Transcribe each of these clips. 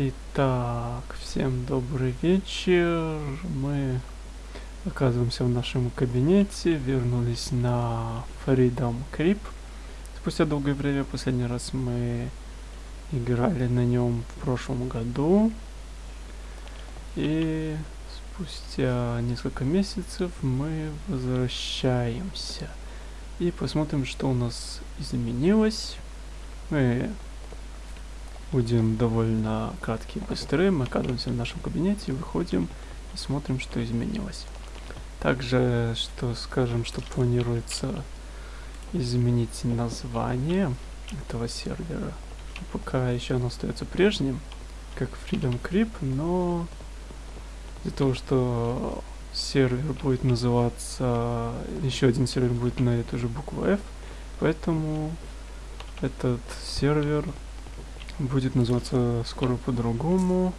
Итак, всем добрый вечер. Мы оказываемся в нашем кабинете, вернулись на Freedom Creep. Спустя долгое время, последний раз мы играли на нем в прошлом году. И спустя несколько месяцев мы возвращаемся. И посмотрим, что у нас изменилось. Мы будем довольно краткие и быстрые. Мы оказываемся в нашем кабинете, выходим и смотрим, что изменилось. Также, что скажем, что планируется изменить название этого сервера. Пока еще оно остается прежним, как Freedom Creep, но из-за того, что сервер будет называться, еще один сервер будет на эту же букву F, поэтому этот сервер будет называться скоро по-другому.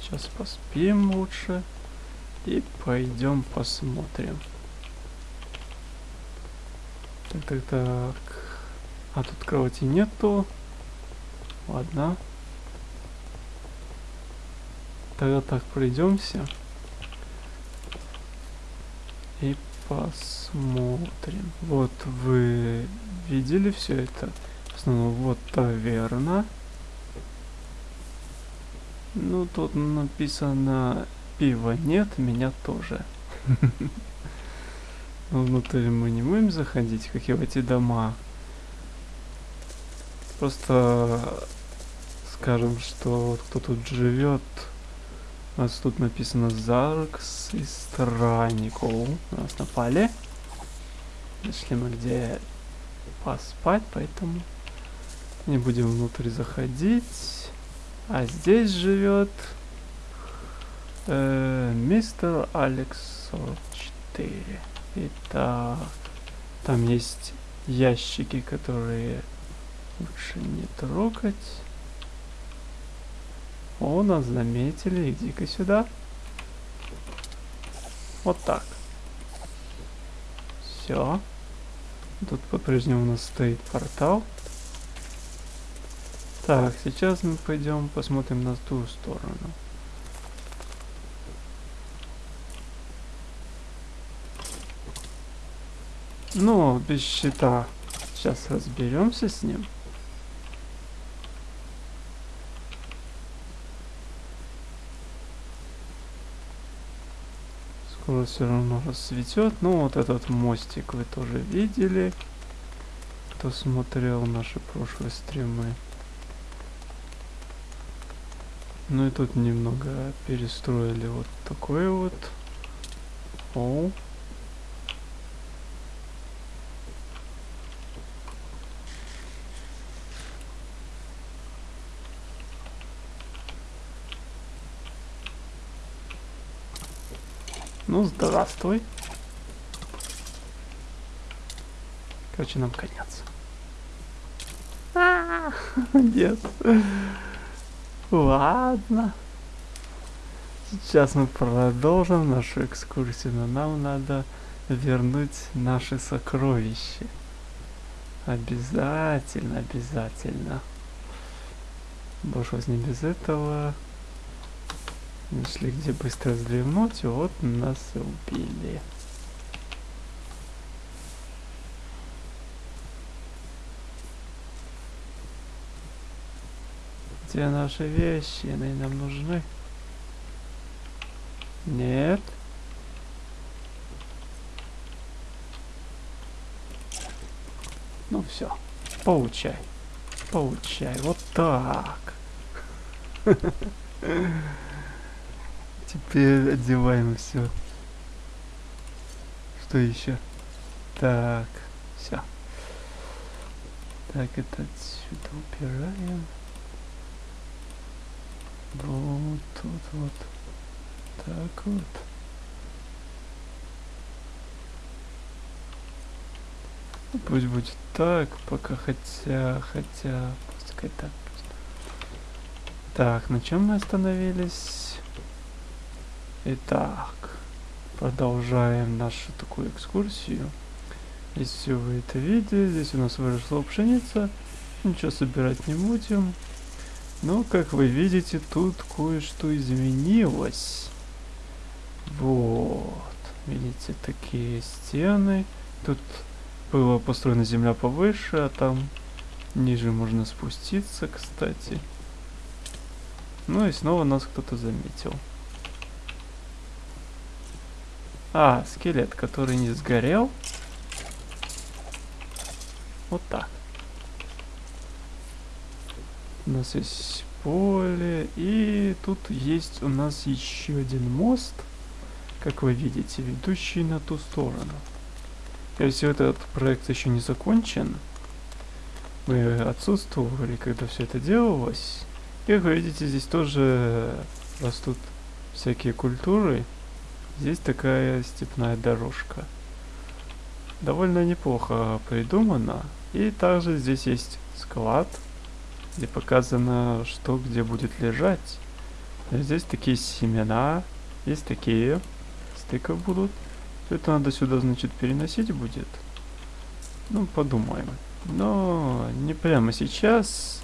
Сейчас поспим лучше. И пойдем посмотрим. Так, так, так. А тут кровати нету. Ладно. Тогда так пройдемся. И посмотрим. Вот вы видели все это? Снова вот таверна. Ну, тут написано пива нет, меня тоже. Внутрь мы не будем заходить, как и в эти дома. Просто скажем, что кто тут живет. У нас тут написано Заркс и Странников. Нас напали. Нашли мы где поспать, поэтому не будем внутрь заходить. А здесь живет э, мистер Алекс 44. Итак, там есть ящики, которые лучше не трогать. О, нас заметили. Иди-ка сюда. Вот так. Все. Тут по-прежнему у нас стоит портал. Так, сейчас мы пойдем посмотрим на ту сторону. Ну, без щита. Сейчас разберемся с ним. Скоро все равно расцветет. Ну, вот этот мостик вы тоже видели. Кто смотрел наши прошлые стримы. Ну и тут немного перестроили вот такой вот. О. Ну, здравствуй. Короче, нам конец. А -а -а, нет. Ладно. Сейчас мы продолжим нашу экскурсию, но нам надо вернуть наши сокровища. Обязательно, обязательно. Больше не без этого. Нашли где быстро вздремнуть, вот нас убили. Где наши вещи? Они нам нужны? Нет. Ну все, получай. Получай. Вот так. Теперь одеваем все. Что еще? Так, все. Так, это отсюда убираем. Вот тут вот. Так вот. Ну, пусть будет так, пока хотя, хотя, пускай так. Так, на чем мы остановились? Итак, продолжаем нашу такую экскурсию. Если вы это видели, здесь у нас выросла пшеница. Ничего собирать не будем. Ну, как вы видите, тут кое-что изменилось. Вот. Видите, такие стены. Тут была построена земля повыше, а там ниже можно спуститься, кстати. Ну и снова нас кто-то заметил. А, скелет, который не сгорел. Вот так. У нас есть поле. И тут есть у нас еще один мост. Как вы видите, ведущий на ту сторону. Если этот проект еще не закончен, мы отсутствовали, когда все это делалось. И как вы видите, здесь тоже растут всякие культуры. Здесь такая степная дорожка. Довольно неплохо придумано. И также здесь есть склад, где показано, что где будет лежать. Здесь такие семена, есть такие, стыков будут. Это надо сюда, значит, переносить будет. Ну, подумаем. Но не прямо сейчас.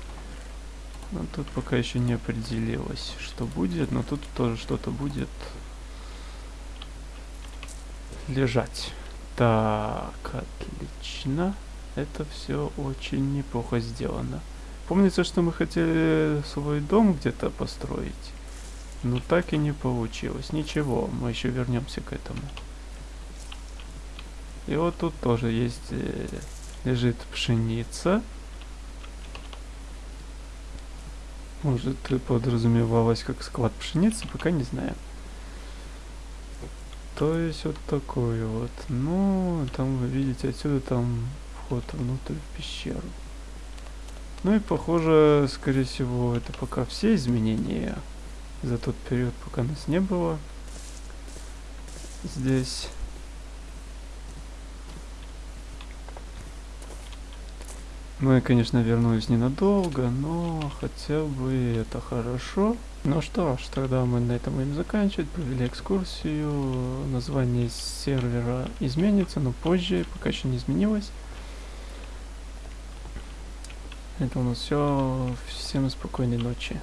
Но тут пока еще не определилось, что будет. Но тут тоже что-то будет лежать. Так, отлично. Это все очень неплохо сделано. Помнится, что мы хотели свой дом где-то построить. Но так и не получилось. Ничего, мы еще вернемся к этому. И вот тут тоже есть, э, лежит пшеница. Может, подразумевалось как склад пшеницы, пока не знаю. То есть вот такой вот. Ну, там вы видите, отсюда там вход внутрь в пещеру. Ну и похоже, скорее всего, это пока все изменения за тот период, пока нас не было здесь. Я, конечно, вернусь ненадолго, но хотя бы это хорошо. Ну что ж, тогда мы на этом будем заканчивать. Провели экскурсию. Название сервера изменится, но позже, пока еще не изменилось. Это у нас все. Всем спокойной ночи.